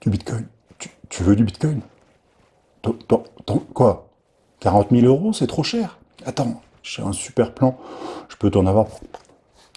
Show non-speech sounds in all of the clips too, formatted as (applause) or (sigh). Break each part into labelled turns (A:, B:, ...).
A: Du bitcoin. Tu, veux du bitcoin? Quoi? 40 000 euros, c'est trop cher. Attends, j'ai un super plan. Je peux t'en avoir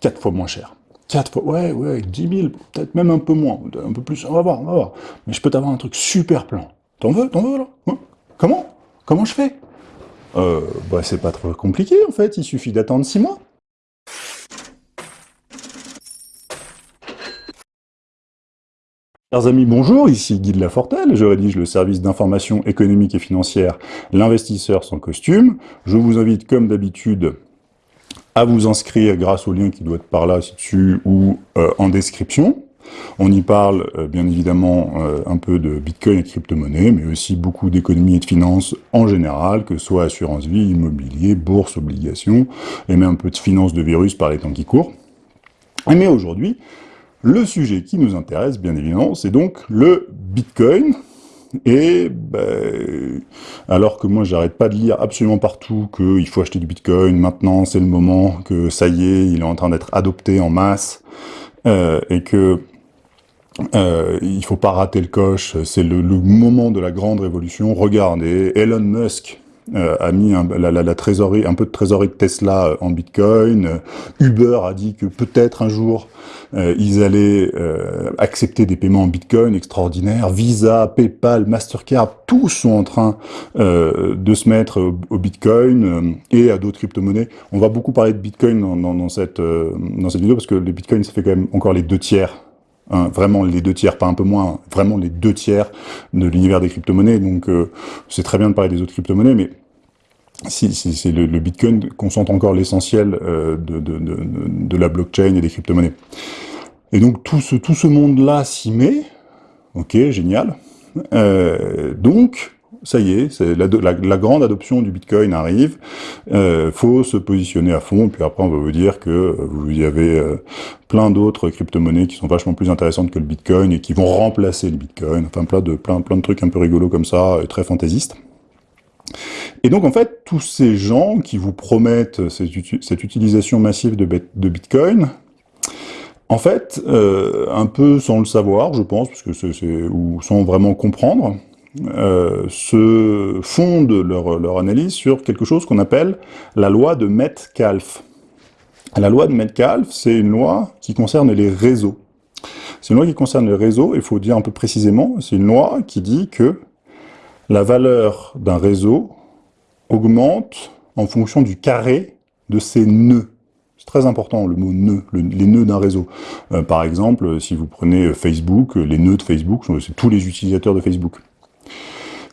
A: 4 fois moins cher. 4 fois, ouais, ouais, 10 000, peut-être même un peu moins, un peu plus, on va voir, on va voir. Mais je peux t'avoir un truc super plan. T'en veux, t'en veux, là hein? Comment? Comment je fais? Euh, bah c'est pas trop compliqué, en fait, il suffit d'attendre 6 mois. Chers amis, bonjour, ici Guy de Lafortelle, je rédige le service d'information économique et financière L'investisseur sans costume. Je vous invite, comme d'habitude, à vous inscrire grâce au lien qui doit être par là, ci-dessus, ou euh, en description. On y parle, euh, bien évidemment, euh, un peu de Bitcoin et crypto-monnaie, mais aussi beaucoup d'économie et de finances en général, que ce soit assurance vie, immobilier, bourse, obligations, et même un peu de finance de virus par les temps qui courent. Mais aujourd'hui, le sujet qui nous intéresse, bien évidemment, c'est donc le Bitcoin. Et ben, alors que moi, j'arrête pas de lire absolument partout qu'il faut acheter du Bitcoin, maintenant c'est le moment, que ça y est, il est en train d'être adopté en masse, euh, et que euh, il faut pas rater le coche, c'est le, le, moment de la grande révolution. Regardez, Elon Musk euh, a mis un, peu de trésorerie de Tesla euh, en Bitcoin. Euh, Uber a dit que peut-être un jour ils allaient accepter des paiements en Bitcoin extraordinaires. Visa, PayPal, Mastercard, tous sont en train de se mettre au, Bitcoin et à d'autres crypto-monnaies. On va beaucoup parler de Bitcoin dans, dans, cette, dans cette vidéo parce que le Bitcoin, ça fait quand même encore les deux tiers Vraiment les deux tiers, pas un peu moins, vraiment les deux tiers de l'univers des crypto-monnaies. Donc euh, c'est très bien de parler des autres crypto-monnaies, mais si, c'est le, Bitcoin concentre encore l'essentiel euh, de, de, de, de, la blockchain et des crypto-monnaies. Et donc tout ce, tout ce monde-là s'y met, ok, génial. Euh, donc, ça y est, la, grande adoption du Bitcoin arrive, euh, faut se positionner à fond, puis après on va vous dire que euh, vous y avez euh, plein d'autres crypto-monnaies qui sont vachement plus intéressantes que le Bitcoin et qui vont remplacer le Bitcoin, enfin plein de, plein, de trucs un peu rigolos comme ça, très fantaisistes. Et donc en fait, tous ces gens qui vous promettent cette, utilisation massive de, Bitcoin, en fait, euh, un peu sans le savoir, je pense, ou sans vraiment comprendre, euh, se fondent leur, analyse sur quelque chose qu'on appelle la loi de Metcalfe. La loi de Metcalfe, c'est une loi qui concerne les réseaux. C'est une loi qui concerne les réseaux, il faut dire un peu précisément, c'est une loi qui dit que la valeur d'un réseau augmente en fonction du carré de ses nœuds. C'est très important, le mot nœud, les nœuds d'un réseau. Euh, par exemple, si vous prenez Facebook, les nœuds de Facebook, c'est tous les utilisateurs de Facebook.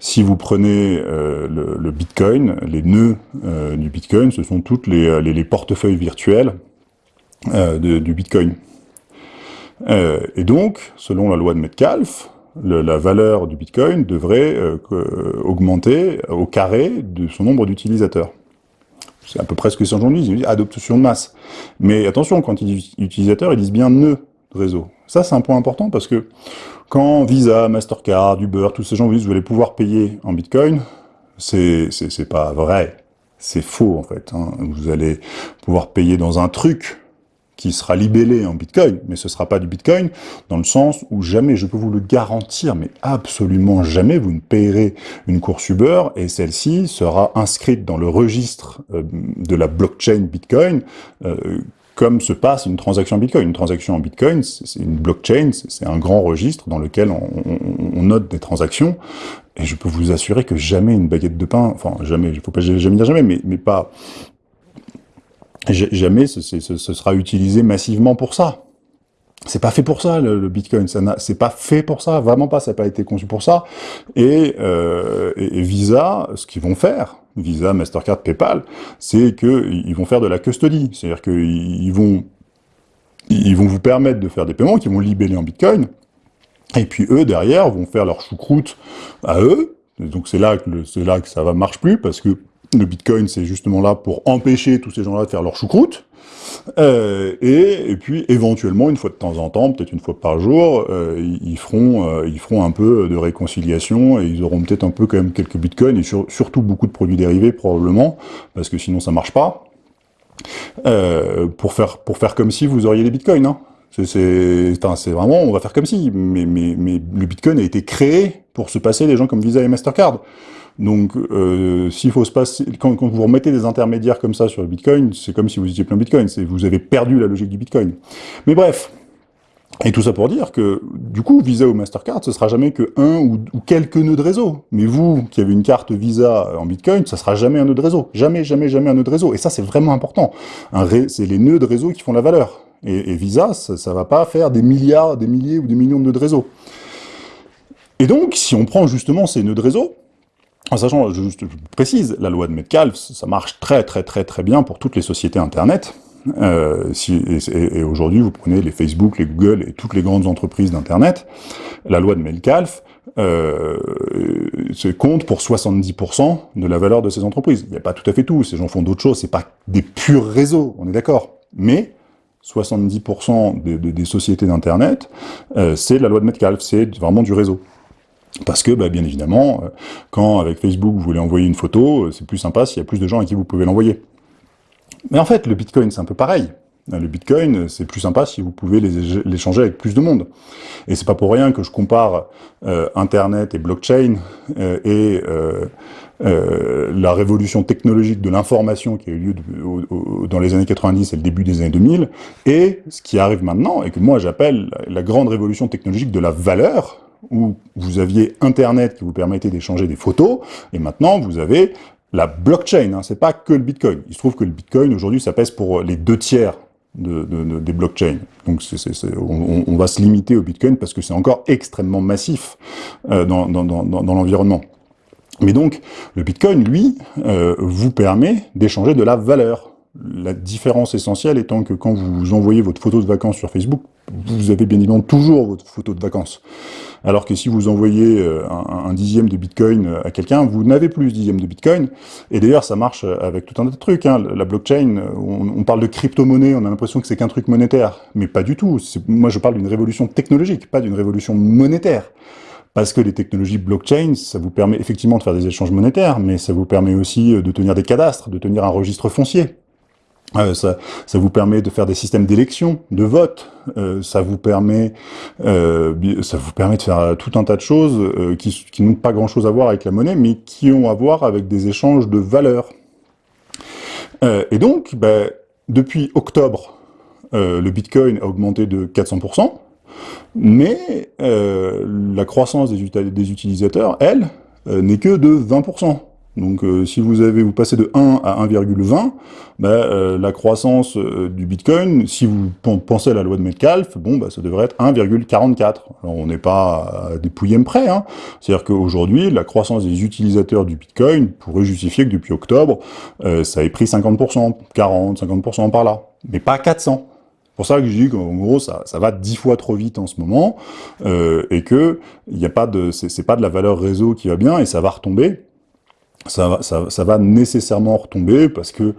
A: Si vous prenez euh, le, Bitcoin, les nœuds euh, du Bitcoin, ce sont toutes les, euh, portefeuilles virtuels du Bitcoin. et donc, selon la loi de Metcalfe, la valeur du Bitcoin devrait augmenter au carré de son nombre d'utilisateurs. C'est à peu près ce que ils disent adoption de masse. Mais attention, quand ils disent utilisateurs, ils disent bien nœud réseau. Ça, c'est un point important parce que quand Visa, Mastercard, Uber, tous ces gens vous disent vous allez pouvoir payer en Bitcoin, c'est pas vrai. C'est faux, en fait. Hein. Vous allez pouvoir payer dans un truc qui sera libellé en Bitcoin, mais ce sera pas du Bitcoin, dans le sens où jamais, je peux vous le garantir, mais absolument jamais, vous ne payerez une course Uber, et celle-ci sera inscrite dans le registre euh, de la blockchain Bitcoin, euh, comme se passe une transaction Bitcoin. Une transaction en Bitcoin, c'est une blockchain, c'est un grand registre dans lequel on, note des transactions, et je peux vous assurer que jamais une baguette de pain, enfin jamais, il faut pas jamais dire jamais, mais, pas... Jamais ce, sera utilisé massivement pour ça. C'est pas fait pour ça, le, Bitcoin. C'est pas fait pour ça, vraiment pas. Ça n'a pas été conçu pour ça. Et, euh, et Visa, ce qu'ils vont faire, Visa, Mastercard, PayPal, c'est qu'ils vont faire de la custody. C'est-à-dire qu'ils vont, ils vont vous permettre de faire des paiements qui vont libeller en Bitcoin, et puis eux, derrière, vont faire leur choucroute à eux. donc c'est là, que là que ça va marche plus, parce que le Bitcoin, c'est justement là pour empêcher tous ces gens-là de faire leur choucroute. Euh, et, puis éventuellement, une fois de temps en temps, peut-être une fois par jour, euh, ils, feront, euh, ils feront un peu de réconciliation et ils auront peut-être un peu quand même quelques bitcoins et surtout beaucoup de produits dérivés probablement, parce que sinon ça marche pas. pour faire pour faire comme si vous auriez des bitcoins. Hein. C'est vraiment, on va faire comme si, mais, mais, mais le Bitcoin a été créé pour se passer des gens comme Visa et Mastercard. Donc, euh, s'il faut se passer, quand, vous remettez des intermédiaires comme ça sur le Bitcoin, c'est comme si vous étiez plein Bitcoin, vous avez perdu la logique du Bitcoin. Mais bref, et tout ça pour dire que, du coup, Visa ou Mastercard, ce sera jamais que un ou, quelques nœuds de réseau. Mais vous, qui avez une carte Visa en Bitcoin, ça sera jamais un nœud de réseau. Jamais, jamais, jamais un nœud de réseau. Et ça, c'est vraiment important. C'est les nœuds de réseau qui font la valeur. Et, Visa, ça, ça va pas faire des milliards, des milliers ou des millions de nœuds de réseau. Et donc, si on prend justement ces nœuds de réseau, en sachant, je, je précise, la loi de Metcalfe, ça marche très très très très bien pour toutes les sociétés Internet. Euh, si, et, aujourd'hui, vous prenez les Facebook, les Google et toutes les grandes entreprises d'Internet, la loi de Metcalfe euh, compte pour 70% de la valeur de ces entreprises. Il n'y a pas tout à fait tout, ces gens font d'autres choses, c'est pas des purs réseaux, on est d'accord. Mais 70% des sociétés d'Internet, euh, c'est la loi de Metcalfe, c'est vraiment du réseau. Parce que, bah, bien évidemment, euh, quand avec Facebook vous voulez envoyer une photo, euh, c'est plus sympa s'il y a plus de gens à qui vous pouvez l'envoyer. Mais en fait, le Bitcoin, c'est un peu pareil. Le Bitcoin, c'est plus sympa si vous pouvez l'échanger avec plus de monde. Et c'est pas pour rien que je compare euh, Internet et blockchain et la révolution technologique de l'information qui a eu lieu dans les années 90 et le début des années 2000, et ce qui arrive maintenant, et que moi j'appelle la grande révolution technologique de la valeur, où vous aviez Internet qui vous permettait d'échanger des photos, et maintenant vous avez la blockchain, hein, c'est pas que le Bitcoin. Il se trouve que le Bitcoin, aujourd'hui, ça pèse pour les deux tiers de, des blockchains. Donc on, va se limiter au Bitcoin parce que c'est encore extrêmement massif euh, dans, l'environnement. Mais donc, le Bitcoin, lui, euh, vous permet d'échanger de la valeur. La différence essentielle étant que quand vous envoyez votre photo de vacances sur Facebook, vous avez bien évidemment toujours votre photo de vacances. Alors que si vous envoyez euh, un, dixième de Bitcoin euh, à quelqu'un, vous n'avez plus ce dixième de Bitcoin. Et d'ailleurs, ça marche avec tout un tas de trucs. Hein. La blockchain, on, parle de crypto-monnaie, on a l'impression que c'est qu'un truc monétaire. Mais pas du tout. Moi, je parle d'une révolution technologique, pas d'une révolution monétaire. Parce que les technologies blockchain, ça vous permet effectivement de faire des échanges monétaires, mais ça vous permet aussi euh, de tenir des cadastres, de tenir un registre foncier. Euh, ça, ça, vous permet de faire des systèmes d'élection, de vote. Euh, ça vous permet, euh, ça vous permet de faire tout un tas de choses euh, qui, qui n'ont pas grand-chose à voir avec la monnaie, mais qui ont à voir avec des échanges de valeurs. Euh, et donc, ben, depuis octobre, le Bitcoin a augmenté de 400%, mais la croissance des utilisateurs, elle, n'est que de 20%. Donc euh, si vous avez vous passez de 1 à 1,20, bah, euh, la croissance euh, du Bitcoin, si vous pensez à la loi de Metcalfe, bon bah ça devrait être 1,44. Alors on n'est pas à des pouillèmes près, hein. c'est-à-dire qu'aujourd'hui la croissance des utilisateurs du Bitcoin pourrait justifier que depuis octobre ça ait pris 50%, 40%, 50% par là, mais pas 400. C'est pour ça que je dis qu'en gros, ça, ça va dix fois trop vite en ce moment, et que il a pas de, c'est pas de la valeur réseau qui va bien, et ça va retomber, ça va, ça, va nécessairement retomber parce que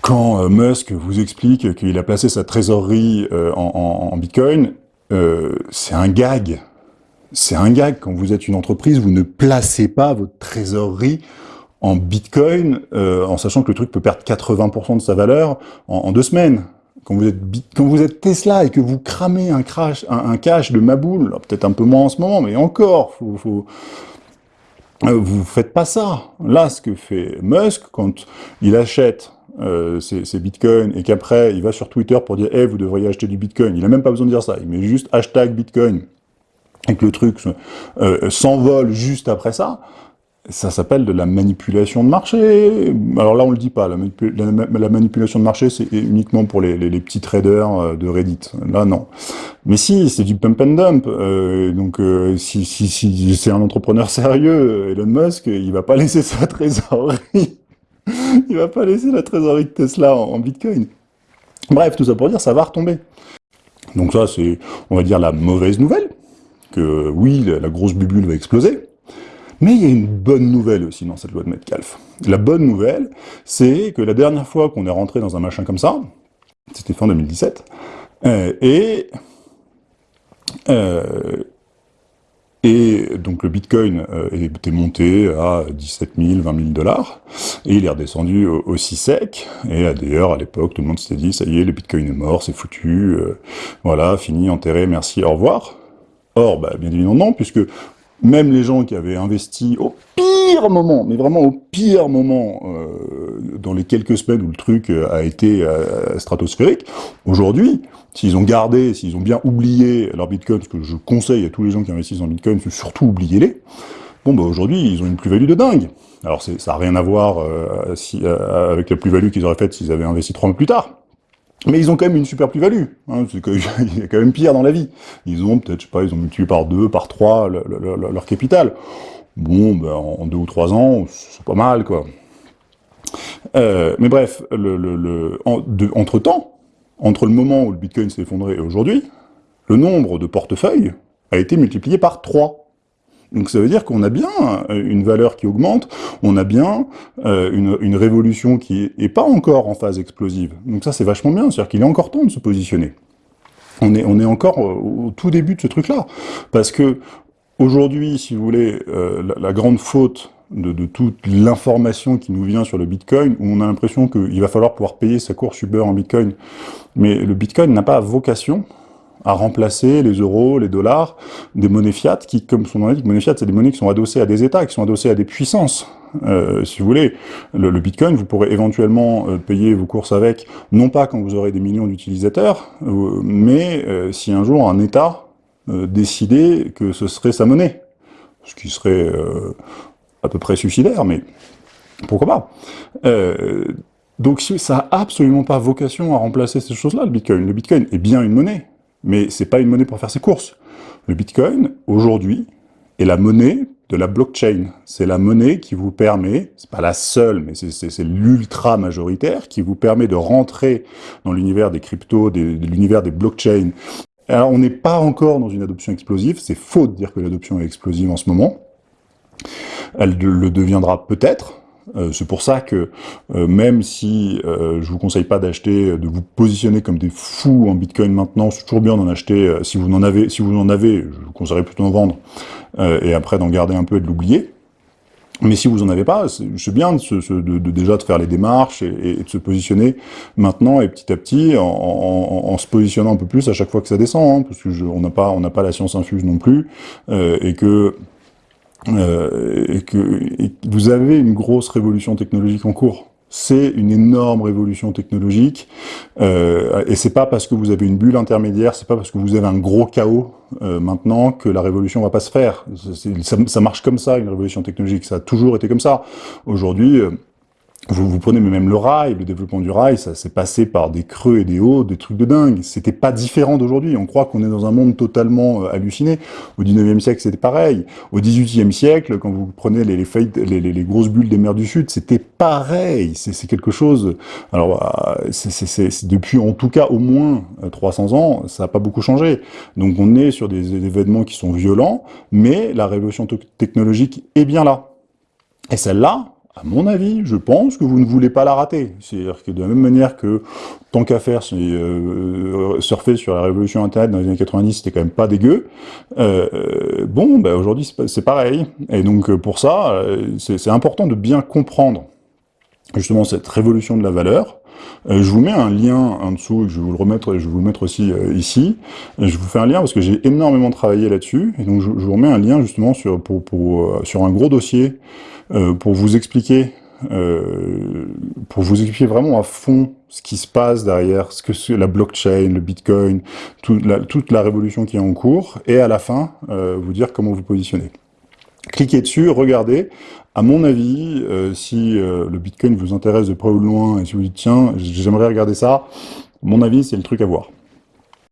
A: quand euh, Musk vous explique qu'il a placé sa trésorerie euh, en, Bitcoin, euh, c'est un gag. C'est un gag. Quand vous êtes une entreprise, vous ne placez pas votre trésorerie en Bitcoin en sachant que le truc peut perdre 80% de sa valeur en, deux semaines. Quand vous, êtes, Tesla et que vous cramez un, crash, un, cash de Maboule, peut-être un peu moins en ce moment, mais encore, faut, faut euh, vous faites pas ça. Là, ce que fait Musk, quand il achète euh, ses, bitcoins et qu'après, il va sur Twitter pour dire hey, « vous devriez acheter du bitcoin », il a même pas besoin de dire ça, il met juste « hashtag bitcoin » et que le truc euh, s'envole juste après ça, ça s'appelle de la manipulation de marché. Alors là, on le dit pas. La, manipulation de marché, c'est uniquement pour les, petits traders euh, de Reddit. Là, non. Mais si, c'est du pump and dump. Euh, donc, euh, si, si, si c'est un entrepreneur sérieux, Elon Musk, il va pas laisser sa trésorerie. (laughs) il va pas laisser la trésorerie de Tesla en, Bitcoin. Bref, tout ça pour dire, ça va retomber. Donc ça, c'est, on va dire, la mauvaise nouvelle. Que oui, la grosse bubule va exploser. Mais il y a une bonne nouvelle aussi dans cette loi de Metcalfe. La bonne nouvelle, c'est que la dernière fois qu'on est rentré dans un machin comme ça, c'était fin 2017, euh, et euh, Et donc le Bitcoin euh, était monté à 17 000, 20 000 dollars, et il est redescendu aussi sec. Et d'ailleurs, à l'époque, tout le monde s'était dit, ça y est, le Bitcoin est mort, c'est foutu, voilà, fini, enterré, merci, au revoir. Or, bah, bien évidemment non, puisque même les gens qui avaient investi au pire moment, mais vraiment au pire moment, euh, dans les quelques semaines où le truc a été stratosphérique, aujourd'hui, S'ils ont gardé, s'ils ont bien oublié leur Bitcoin, ce que je conseille à tous les gens qui investissent en Bitcoin, surtout oubliez-les, bon bah aujourd'hui ils ont une plus-value de dingue. Alors ça n'a rien à voir euh, si, euh, avec la plus-value qu'ils auraient faite s'ils avaient investi trois mois plus tard. Mais ils ont quand même une super plus-value. Hein, (laughs) il y a quand même pire dans la vie. Ils ont peut-être, je sais pas, ils ont multiplié par deux, par trois leur capital. Bon, ben, en deux ou trois ans, c'est pas mal, quoi. Euh, mais bref, le, entre-temps, entre le moment où le Bitcoin s'est effondré et aujourd'hui, le nombre de portefeuilles a été multiplié par 3. Donc ça veut dire qu'on a bien euh, une valeur qui augmente, on a bien euh, une, révolution qui est, pas encore en phase explosive. Donc ça c'est vachement bien, c'est-à-dire qu'il est encore temps de se positionner. On est, on est encore au, tout début de ce truc-là. Parce que aujourd'hui, si vous voulez, euh, la, grande faute de, toute l'information qui nous vient sur le Bitcoin, où on a l'impression qu'il va falloir pouvoir payer sa course Uber en Bitcoin. Mais le Bitcoin n'a pas vocation à remplacer les euros, les dollars, des monnaies fiat, qui, comme son nom l'indique, monnaies fiat, c'est des monnaies qui sont adossées à des États, qui sont adossées à des puissances. Euh, si vous voulez, le, Bitcoin, vous pourrez éventuellement euh, payer vos courses avec, non pas quand vous aurez des millions d'utilisateurs, euh, mais si un jour un État décidait que ce serait sa monnaie, ce qui serait à peu près suicidaire, mais pourquoi pas Donc ça a absolument pas vocation à remplacer ces choses-là, le Bitcoin. Le Bitcoin est bien une monnaie, mais c'est pas une monnaie pour faire ses courses. Le Bitcoin, aujourd'hui, est la monnaie de la blockchain. C'est la monnaie qui vous permet, c'est pas la seule, mais c'est l'ultra majoritaire, qui vous permet de rentrer dans l'univers des cryptos, de l'univers des blockchains. Alors on n'est pas encore dans une adoption explosive, c'est faux de dire que l'adoption est explosive en ce moment, elle le deviendra peut-être. Euh, c'est pour ça que euh, même si euh, je vous conseille pas d'acheter, de vous positionner comme des fous en Bitcoin maintenant, c'est toujours bien d'en acheter. si vous en avez, si vous en avez, je vous conseillerais plutôt d'en vendre et après d'en garder un peu et de l'oublier. Mais si vous en avez pas, c'est bien de, déjà de faire les démarches et, de se positionner maintenant et petit à petit en, se positionnant un peu plus à chaque fois que ça descend, hein, parce que on n'a pas on n'a pas la science infuse non plus et que euh, et, que, vous avez une grosse révolution technologique en cours. C'est une énorme révolution technologique, euh, et c'est pas parce que vous avez une bulle intermédiaire, c'est pas parce que vous avez un gros chaos euh, maintenant que la révolution va pas se faire. Ça, ça, marche comme ça, une révolution technologique, ça a toujours été comme ça. Aujourd'hui, euh, vous, vous, prenez même le rail, le développement du rail, ça s'est passé par des creux et des hauts, des trucs de dingue. C'était pas différent d'aujourd'hui. On croit qu'on est dans un monde totalement euh, halluciné. Au 19e siècle, c'était pareil. Au 18e siècle, quand vous prenez les, les, les, grosses bulles des mers du Sud, c'était pareil. C'est quelque chose... Alors, euh, c'est depuis en tout cas au moins 300 euh, ans, ça n'a pas beaucoup changé. Donc on est sur des événements qui sont violents, mais la révolution technologique est bien là. Et celle-là, à mon avis, je pense que vous ne voulez pas la rater. C'est-à-dire que de la même manière que, tant qu'à faire, euh, surfer sur la révolution Internet dans les années 90, c'était quand même pas dégueu, euh, bon, ben aujourd'hui c'est pareil. Et donc euh, pour ça, euh, c'est important de bien comprendre justement cette révolution de la valeur. je vous mets un lien en dessous, je vais vous le remettre, je vais vous le mettre aussi ici. Je vous fais un lien parce que j'ai énormément travaillé là-dessus, et donc je, vous remets un lien justement sur, pour, sur un gros dossier euh, pour vous expliquer euh, pour vous expliquer vraiment à fond ce qui se passe derrière, ce que c'est la blockchain, le bitcoin, toute la, toute la révolution qui est en cours, et à la fin, euh, vous dire comment vous positionnez. Cliquez dessus, regardez. À mon avis, euh, si euh, le bitcoin vous intéresse de près ou de loin, et si vous dites, tiens, j'aimerais regarder ça, mon avis, c'est le truc à voir.